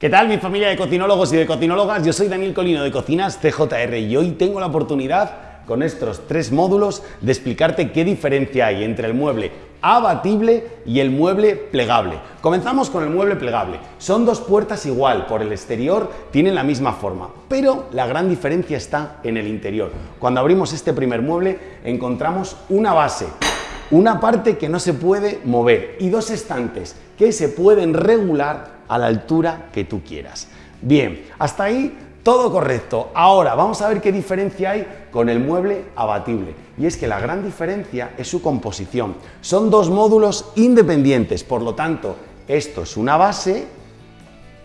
¿Qué tal mi familia de cocinólogos y de cocinólogas? Yo soy Daniel Colino de Cocinas CJR y hoy tengo la oportunidad con estos tres módulos de explicarte qué diferencia hay entre el mueble abatible y el mueble plegable. Comenzamos con el mueble plegable. Son dos puertas igual, por el exterior tienen la misma forma, pero la gran diferencia está en el interior. Cuando abrimos este primer mueble encontramos una base, una parte que no se puede mover y dos estantes que se pueden regular a la altura que tú quieras. Bien, hasta ahí todo correcto. Ahora vamos a ver qué diferencia hay con el mueble abatible. Y es que la gran diferencia es su composición. Son dos módulos independientes, por lo tanto, esto es una base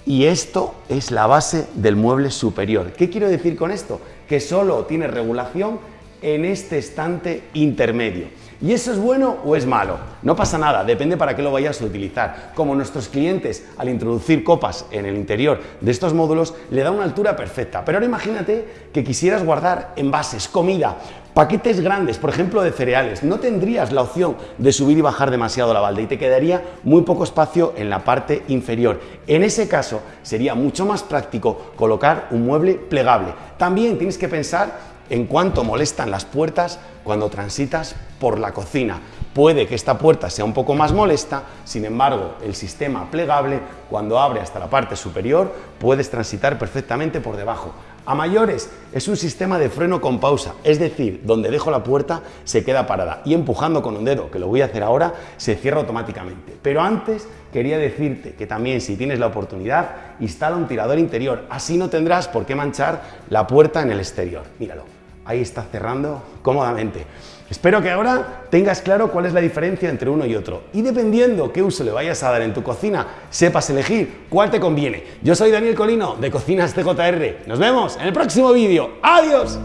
y esto es la base del mueble superior. ¿Qué quiero decir con esto? Que solo tiene regulación en este estante intermedio. ¿Y eso es bueno o es malo? No pasa nada, depende para qué lo vayas a utilizar. Como nuestros clientes al introducir copas en el interior de estos módulos le da una altura perfecta. Pero ahora imagínate que quisieras guardar envases, comida, paquetes grandes, por ejemplo de cereales. No tendrías la opción de subir y bajar demasiado la balda y te quedaría muy poco espacio en la parte inferior. En ese caso sería mucho más práctico colocar un mueble plegable. También tienes que pensar en cuanto molestan las puertas cuando transitas por la cocina. Puede que esta puerta sea un poco más molesta, sin embargo, el sistema plegable, cuando abre hasta la parte superior, puedes transitar perfectamente por debajo. A mayores, es un sistema de freno con pausa, es decir, donde dejo la puerta se queda parada y empujando con un dedo, que lo voy a hacer ahora, se cierra automáticamente. Pero antes quería decirte que también si tienes la oportunidad, instala un tirador interior, así no tendrás por qué manchar la puerta en el exterior. Míralo ahí está cerrando cómodamente. Espero que ahora tengas claro cuál es la diferencia entre uno y otro y dependiendo qué uso le vayas a dar en tu cocina, sepas elegir cuál te conviene. Yo soy Daniel Colino de Cocinas CJR. Nos vemos en el próximo vídeo. ¡Adiós!